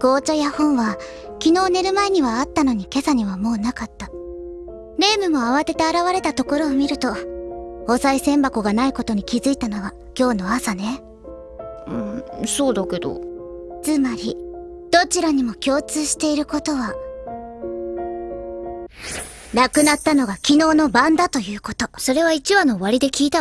紅茶や本は昨日寝る前にはあったのに今朝にはもうなかった。レイムも慌てて現れたところを見ると、お賽銭箱がないことに気づいたのは今日の朝ね。うんそうだけどつまり、どちらにも共通していることは、亡くなったのが昨日の晩だということ。それは1話の終わりで聞いた